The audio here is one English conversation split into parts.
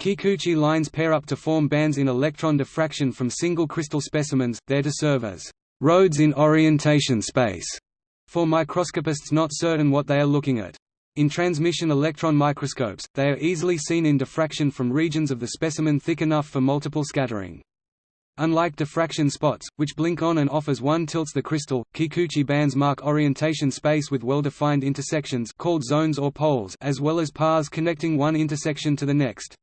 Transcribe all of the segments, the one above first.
Kikuchi lines pair up to form bands in electron diffraction from single crystal specimens, there to serve as roads in orientation space for microscopists not certain what they are looking at. In transmission electron microscopes, they are easily seen in diffraction from regions of the specimen thick enough for multiple scattering. Unlike diffraction spots, which blink on and off as one tilts the crystal, Kikuchi bands mark orientation space with well-defined intersections called zones or poles as well as paths connecting one intersection to the next.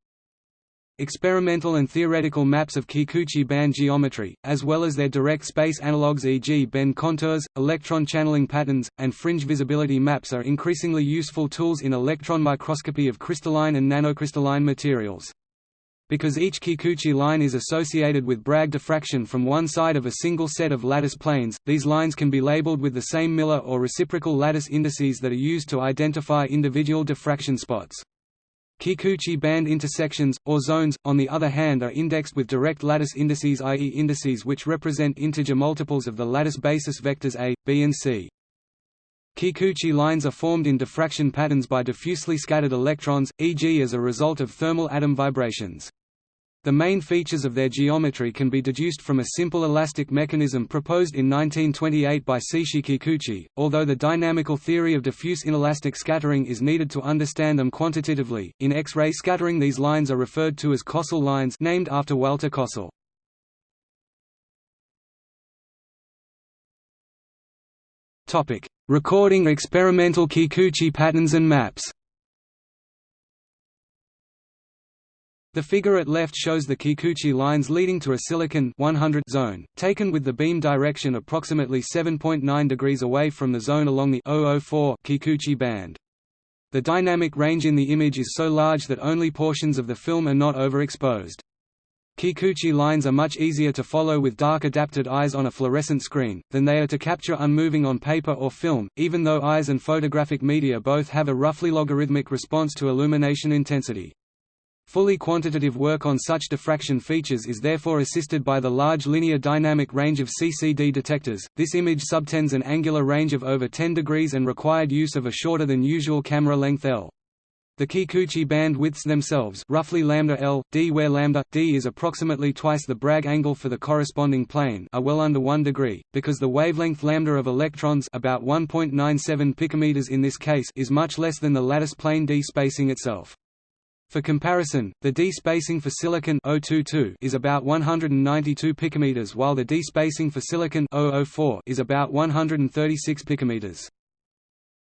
Experimental and theoretical maps of Kikuchi band geometry, as well as their direct space analogues e.g. bend contours, electron channeling patterns, and fringe visibility maps are increasingly useful tools in electron microscopy of crystalline and nanocrystalline materials. Because each Kikuchi line is associated with Bragg diffraction from one side of a single set of lattice planes, these lines can be labeled with the same Miller or reciprocal lattice indices that are used to identify individual diffraction spots. Kikuchi band intersections, or zones, on the other hand are indexed with direct lattice indices i.e. indices which represent integer multiples of the lattice basis vectors a, b and c. Kikuchi lines are formed in diffraction patterns by diffusely scattered electrons, e.g. as a result of thermal atom vibrations. The main features of their geometry can be deduced from a simple elastic mechanism proposed in 1928 by Seishi Kikuchi, although the dynamical theory of diffuse inelastic scattering is needed to understand them quantitatively. In X-ray scattering these lines are referred to as Kossel lines named after Walter Kossel. Recording experimental Kikuchi patterns and maps. The figure at left shows the Kikuchi lines leading to a silicon 100 zone, taken with the beam direction approximately 7.9 degrees away from the zone along the 004 Kikuchi band. The dynamic range in the image is so large that only portions of the film are not overexposed. Kikuchi lines are much easier to follow with dark-adapted eyes on a fluorescent screen, than they are to capture unmoving on paper or film, even though eyes and photographic media both have a roughly logarithmic response to illumination intensity. Fully quantitative work on such diffraction features is therefore assisted by the large linear dynamic range of CCD detectors. This image subtends an angular range of over 10 degrees and required use of a shorter than usual camera length L. The Kikuchi band widths themselves roughly lambda L, d where lambda, d is approximately twice the Bragg angle for the corresponding plane are well under 1 degree, because the wavelength lambda of electrons about 1.97 picometers in this case is much less than the lattice plane d spacing itself. For comparison, the d-spacing for silicon 022 is about 192 picometers while the d-spacing for silicon 004 is about 136 picometers.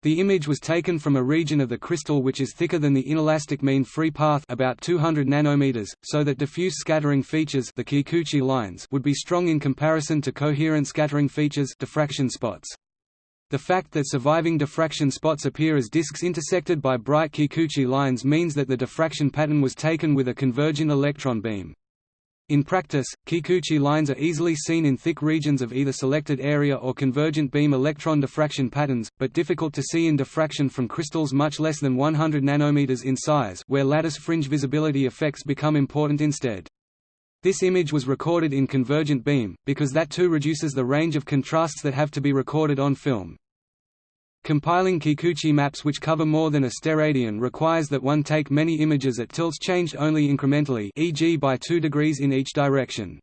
The image was taken from a region of the crystal which is thicker than the inelastic mean free path about 200 nanometers, so that diffuse scattering features the Kikuchi lines would be strong in comparison to coherent scattering features diffraction spots. The fact that surviving diffraction spots appear as disks intersected by bright Kikuchi lines means that the diffraction pattern was taken with a convergent electron beam. In practice, Kikuchi lines are easily seen in thick regions of either selected area or convergent beam electron diffraction patterns, but difficult to see in diffraction from crystals much less than 100 nanometers in size where lattice fringe visibility effects become important instead. This image was recorded in convergent beam, because that too reduces the range of contrasts that have to be recorded on film. Compiling Kikuchi maps which cover more than a steradian requires that one take many images at tilts changed only incrementally e.g. by 2 degrees in each direction.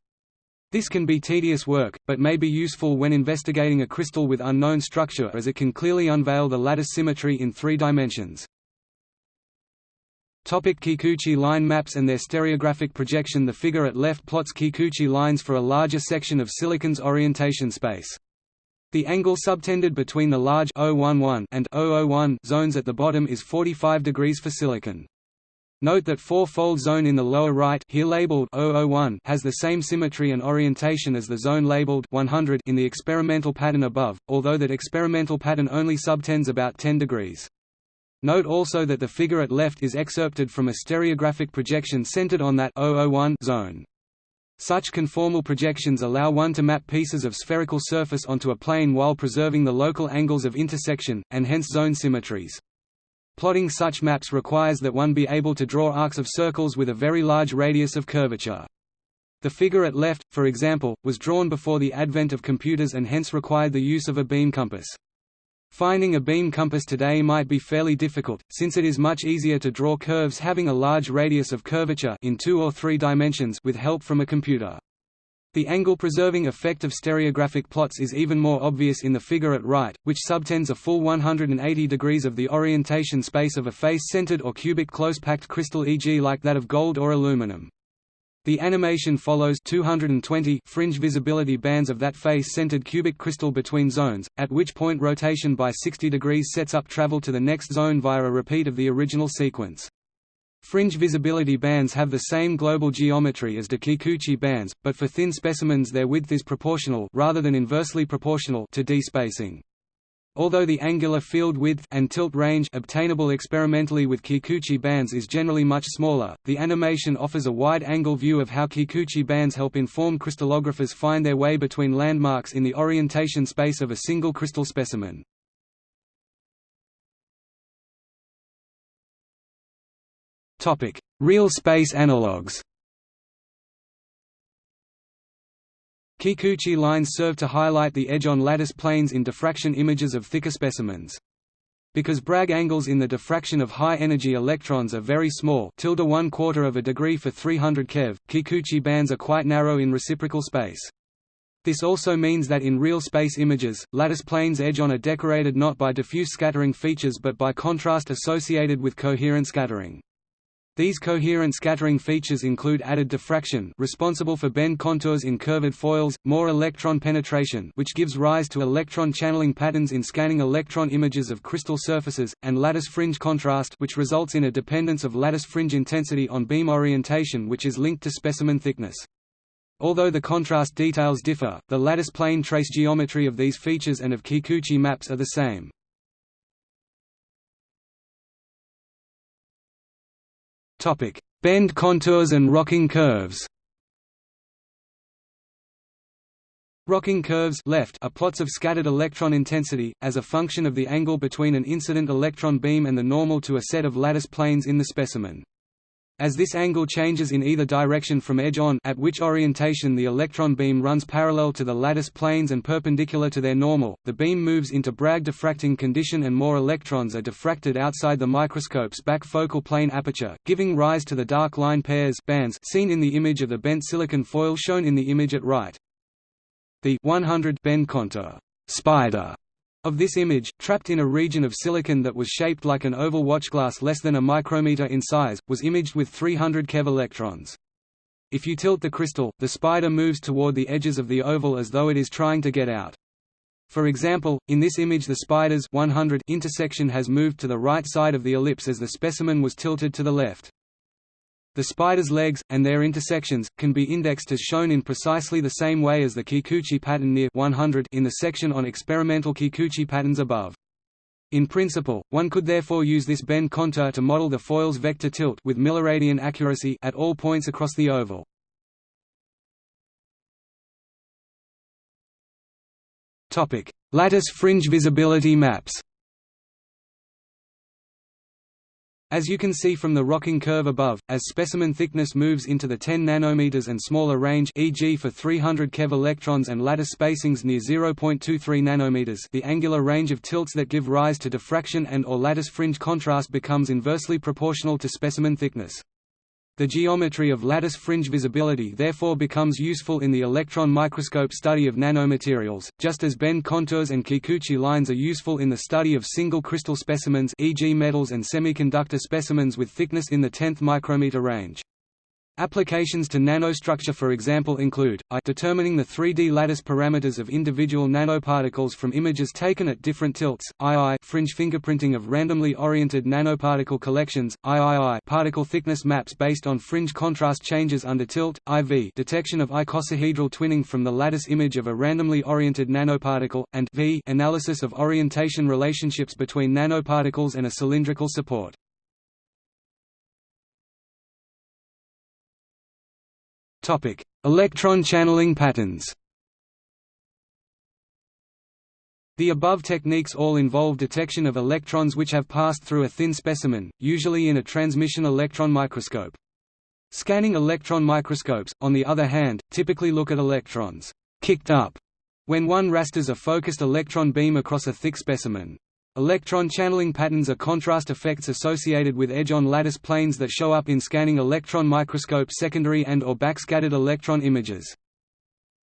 This can be tedious work, but may be useful when investigating a crystal with unknown structure as it can clearly unveil the lattice symmetry in three dimensions. Topic Kikuchi line maps and their stereographic projection The figure at left plots Kikuchi lines for a larger section of silicon's orientation space. The angle subtended between the large 011 and 001 zones at the bottom is 45 degrees for silicon. Note that four-fold zone in the lower right here labeled 001 has the same symmetry and orientation as the zone labeled 100 in the experimental pattern above, although that experimental pattern only subtends about 10 degrees. Note also that the figure at left is excerpted from a stereographic projection centered on that 001 zone. Such conformal projections allow one to map pieces of spherical surface onto a plane while preserving the local angles of intersection, and hence zone symmetries. Plotting such maps requires that one be able to draw arcs of circles with a very large radius of curvature. The figure at left, for example, was drawn before the advent of computers and hence required the use of a beam compass. Finding a beam compass today might be fairly difficult, since it is much easier to draw curves having a large radius of curvature in two or three dimensions with help from a computer. The angle-preserving effect of stereographic plots is even more obvious in the figure at right, which subtends a full 180 degrees of the orientation space of a face-centered or cubic close-packed crystal e.g. like that of gold or aluminum. The animation follows 220 fringe visibility bands of that face-centered cubic crystal between zones, at which point rotation by 60 degrees sets up travel to the next zone via a repeat of the original sequence. Fringe visibility bands have the same global geometry as the Kikuchi bands, but for thin specimens their width is proportional rather than inversely proportional to d-spacing. Although the angular field width and tilt range obtainable experimentally with Kikuchi bands is generally much smaller, the animation offers a wide-angle view of how Kikuchi bands help inform crystallographers find their way between landmarks in the orientation space of a single crystal specimen. Real space analogues Kikuchi lines serve to highlight the edge on lattice planes in diffraction images of thicker specimens. Because Bragg angles in the diffraction of high-energy electrons are very small tilde one quarter of a degree for 300 keV, Kikuchi bands are quite narrow in reciprocal space. This also means that in real space images, lattice planes edge on are decorated not by diffuse scattering features but by contrast associated with coherent scattering. These coherent scattering features include added diffraction responsible for bend contours in curved foils, more electron penetration which gives rise to electron channeling patterns in scanning electron images of crystal surfaces, and lattice fringe contrast which results in a dependence of lattice fringe intensity on beam orientation which is linked to specimen thickness. Although the contrast details differ, the lattice plane trace geometry of these features and of Kikuchi maps are the same. Bend contours and rocking curves. Rocking curves left are plots of scattered electron intensity, as a function of the angle between an incident electron beam and the normal to a set of lattice planes in the specimen. As this angle changes in either direction from edge on at which orientation the electron beam runs parallel to the lattice planes and perpendicular to their normal, the beam moves into Bragg diffracting condition and more electrons are diffracted outside the microscope's back focal plane aperture, giving rise to the dark line pairs bands seen in the image of the bent silicon foil shown in the image at right. The 100 bend contour spider of this image, trapped in a region of silicon that was shaped like an oval watchglass less than a micrometer in size, was imaged with 300 keV electrons. If you tilt the crystal, the spider moves toward the edges of the oval as though it is trying to get out. For example, in this image the spider's 100 intersection has moved to the right side of the ellipse as the specimen was tilted to the left. The spider's legs, and their intersections, can be indexed as shown in precisely the same way as the Kikuchi pattern near 100 in the section on experimental Kikuchi patterns above. In principle, one could therefore use this bend contour to model the foil's vector tilt with milliradian accuracy at all points across the oval. Lattice fringe visibility maps As you can see from the rocking curve above, as specimen thickness moves into the 10 nanometers and smaller range e.g. for 300 keV electrons and lattice spacings near 0.23 nanometers the angular range of tilts that give rise to diffraction and or lattice fringe contrast becomes inversely proportional to specimen thickness. The geometry of lattice fringe visibility therefore becomes useful in the electron microscope study of nanomaterials, just as bend contours and Kikuchi lines are useful in the study of single crystal specimens e.g. metals and semiconductor specimens with thickness in the tenth micrometer range. Applications to nanostructure for example include, I determining the 3D lattice parameters of individual nanoparticles from images taken at different tilts, II fringe fingerprinting of randomly oriented nanoparticle collections, III particle thickness maps based on fringe contrast changes under tilt, IV detection of icosahedral twinning from the lattice image of a randomly oriented nanoparticle, and V analysis of orientation relationships between nanoparticles and a cylindrical support. Topic: Electron channeling patterns. The above techniques all involve detection of electrons which have passed through a thin specimen, usually in a transmission electron microscope. Scanning electron microscopes, on the other hand, typically look at electrons kicked up when one rasters a focused electron beam across a thick specimen. Electron channeling patterns are contrast effects associated with edge-on lattice planes that show up in scanning electron microscope secondary and or backscattered electron images.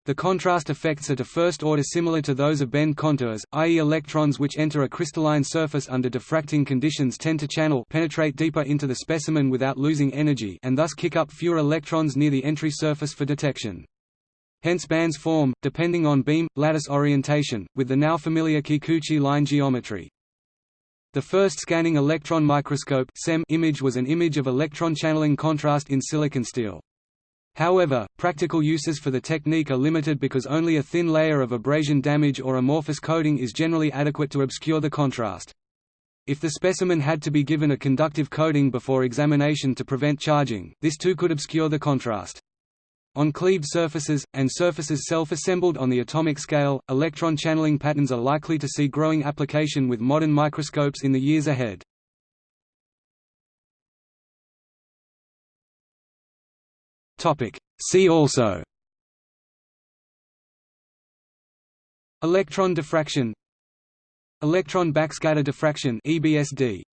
The contrast effects are to first order similar to those of bend contours, i.e. electrons which enter a crystalline surface under diffracting conditions tend to channel penetrate deeper into the specimen without losing energy and thus kick up fewer electrons near the entry surface for detection. Hence bands form, depending on beam, lattice orientation, with the now familiar Kikuchi line geometry. The first scanning electron microscope image was an image of electron channeling contrast in silicon steel. However, practical uses for the technique are limited because only a thin layer of abrasion damage or amorphous coating is generally adequate to obscure the contrast. If the specimen had to be given a conductive coating before examination to prevent charging, this too could obscure the contrast. On cleaved surfaces, and surfaces self-assembled on the atomic scale, electron channeling patterns are likely to see growing application with modern microscopes in the years ahead. See also. Electron diffraction. Electron backscatter diffraction EBSD